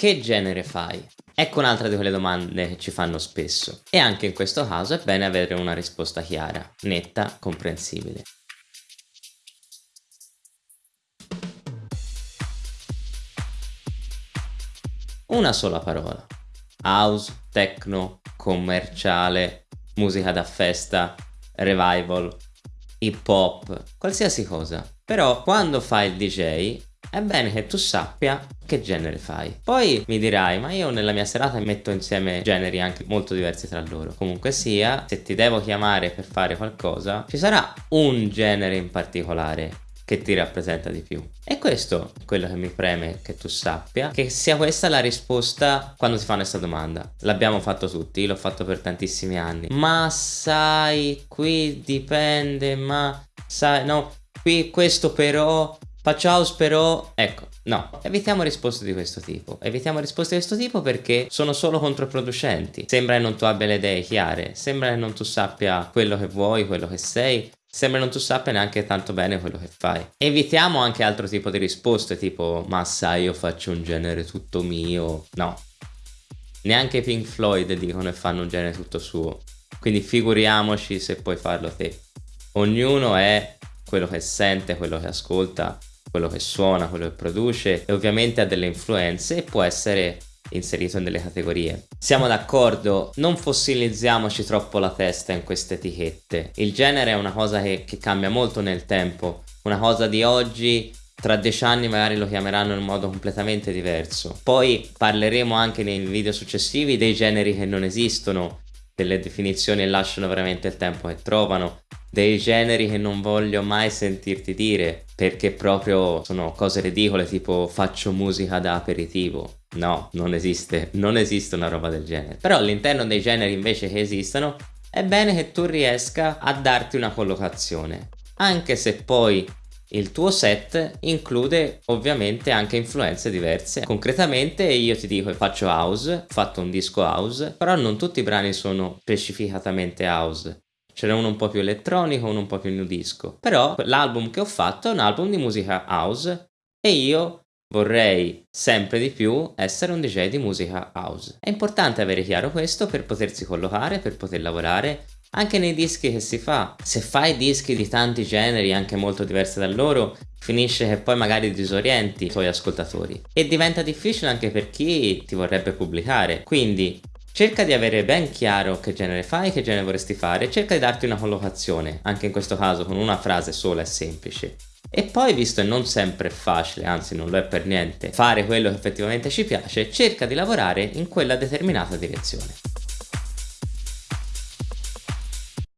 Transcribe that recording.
che genere fai? Ecco un'altra di quelle domande che ci fanno spesso e anche in questo caso è bene avere una risposta chiara, netta, comprensibile. Una sola parola. House, techno, commerciale, musica da festa, revival, hip hop, qualsiasi cosa. Però quando fai il DJ è bene che tu sappia che genere fai. Poi mi dirai, ma io nella mia serata metto insieme generi anche molto diversi tra loro. Comunque sia, se ti devo chiamare per fare qualcosa, ci sarà un genere in particolare che ti rappresenta di più. E questo è quello che mi preme che tu sappia, che sia questa la risposta quando ti fanno questa domanda. L'abbiamo fatto tutti, l'ho fatto per tantissimi anni. Ma sai, qui dipende, ma sai, no, qui questo però, house però, ecco, No, evitiamo risposte di questo tipo. Evitiamo risposte di questo tipo perché sono solo controproducenti. Sembra che non tu abbia le idee chiare, sembra che non tu sappia quello che vuoi, quello che sei Sembra non tu sappia neanche tanto bene quello che fai. Evitiamo anche altro tipo di risposte tipo ma sai io faccio un genere tutto mio. No. Neanche Pink Floyd dicono e fanno un genere tutto suo. Quindi figuriamoci se puoi farlo te. Ognuno è quello che sente, quello che ascolta, quello che suona, quello che produce e ovviamente ha delle influenze e può essere inserito nelle categorie. Siamo d'accordo, non fossilizziamoci troppo la testa in queste etichette. Il genere è una cosa che, che cambia molto nel tempo, una cosa di oggi tra dieci anni magari lo chiameranno in modo completamente diverso. Poi parleremo anche nei video successivi dei generi che non esistono, delle definizioni e lasciano veramente il tempo che trovano, dei generi che non voglio mai sentirti dire perché proprio sono cose ridicole tipo faccio musica da aperitivo No, non esiste, non esiste una roba del genere. Però all'interno dei generi invece che esistono, è bene che tu riesca a darti una collocazione. Anche se poi il tuo set include ovviamente anche influenze diverse. Concretamente io ti dico faccio house, ho fatto un disco house, però non tutti i brani sono specificatamente house. Ce n'è uno un po' più elettronico, uno un po' più new disco. Però l'album che ho fatto è un album di musica house e io Vorrei sempre di più essere un DJ di musica house. È importante avere chiaro questo per potersi collocare, per poter lavorare anche nei dischi che si fa. Se fai dischi di tanti generi, anche molto diversi da loro, finisce che poi magari disorienti i tuoi ascoltatori. E diventa difficile anche per chi ti vorrebbe pubblicare. Quindi cerca di avere ben chiaro che genere fai, che genere vorresti fare, cerca di darti una collocazione, anche in questo caso con una frase sola e semplice. E poi, visto che non sempre è facile, anzi non lo è per niente, fare quello che effettivamente ci piace, cerca di lavorare in quella determinata direzione.